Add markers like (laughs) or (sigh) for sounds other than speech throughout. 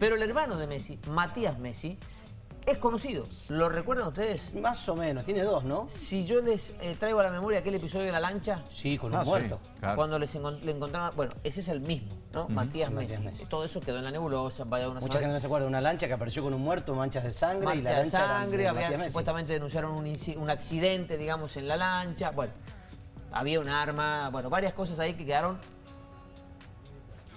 Pero el hermano de Messi, Matías Messi, es conocido. ¿Lo recuerdan ustedes? Más o menos, tiene dos, ¿no? Si yo les eh, traigo a la memoria aquel episodio de la lancha, Sí, con Ah, sí, muerto. claro. cuando les le encontraban... Bueno, ese es el mismo, ¿no? Matías, Sí, Messi. Matías Messi. Todo eso quedó en la nebulosa, vaya una Mucha gente no se acuerda de una lancha que apareció con un muerto, manchas de sangre y la de lancha era sangre, de Messi. supuestamente denunciaron un, un accidente, digamos, en la lancha. Bueno, había un arma, bueno, varias cosas ahí que quedaron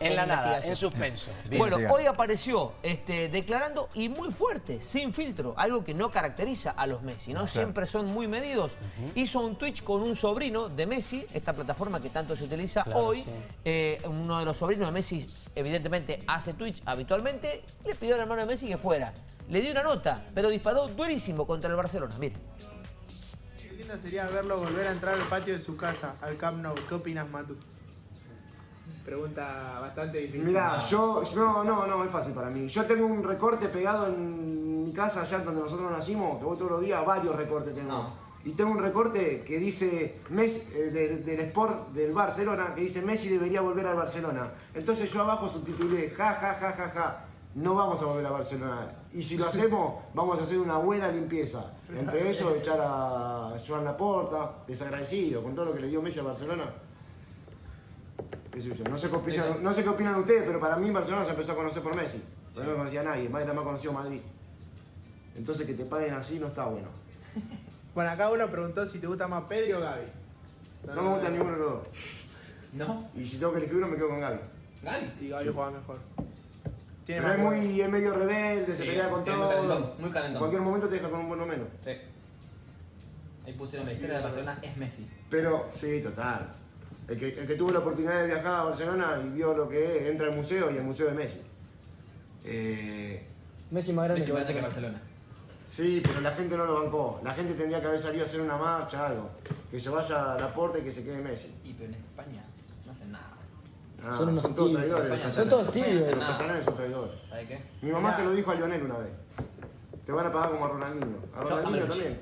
En la nada, en suspenso. Bien, bueno, hoy apareció este, declarando y muy fuerte, sin filtro, algo que no caracteriza a los Messi, ¿no? Siempre son muy medidos. Hizo un Twitch con un sobrino de Messi, esta plataforma que tanto se utiliza Claro, hoy. sí. Eh, uno de los sobrinos de Messi, evidentemente, hace Twitch habitualmente. Le pidió al hermano de Messi que fuera. Le dio una nota, pero disparó durísimo contra el Barcelona. Mire. Qué lindo sería verlo volver a entrar al patio de su casa, al Camp Nou. ¿Qué opinas, Matu? Pregunta bastante difícil. Mirá, yo, no, no, no, es fácil para mí. Yo tengo un recorte pegado en mi casa, allá donde nosotros nacimos, que voy todos los días, varios recortes tengo. Y tengo un recorte que dice, Messi, eh, del, del Sport del Barcelona, que dice Messi debería volver al Barcelona. Entonces yo abajo subtitulé, ja, ja, ja, ja, ja, no vamos a volver a Barcelona. Y si lo hacemos, (laughs) vamos a hacer una buena limpieza. Entre eso, echar a Joan Laporta, desagradecido, con todo lo que le dio Messi a Barcelona. Yo. No sé qué opinan, no sé qué opinan ustedes, pero para mí Barcelona se empezó a conocer por Messi. No conocía a nadie, más era más conocido Madrid. Entonces que te paguen así no está bueno. (laughs) Bueno, acá uno preguntó si te gusta más Pedri o Gaby. No me gusta ninguno de los dos. (laughs) ¿No? Y si tengo que elegir uno me quedo con Gaby. Gaby. Y Gaby juega mejor. Tiene Pero es muy es medio rebelde, se Sí, pelea con es muy todo. calentón, muy calentón. En cualquier momento te deja con un buen o menos. Sí. Ahí pusieron la historia de Barcelona es Messi. Pero, sí, total. El que, el que tuvo la oportunidad de viajar a Barcelona y vio lo que es, entra al museo y el museo de Messi. Eh, Messi más grande Messi que parece que Barcelona. Barcelona. sí, pero la gente no lo bancó. La gente tendría que haber salido a hacer una marcha, algo. Que se vaya a la puerta y que se quede Messi. Y pero en España no hacen nada. Ah, Son unos todos traidores. Los Son todos tibios. hacen catalanes son traidores. ¿Sabe qué? Mi mamá se lo dijo a Lionel una vez. Te van a pagar como a Ronaldinho. A Ronaldinho también.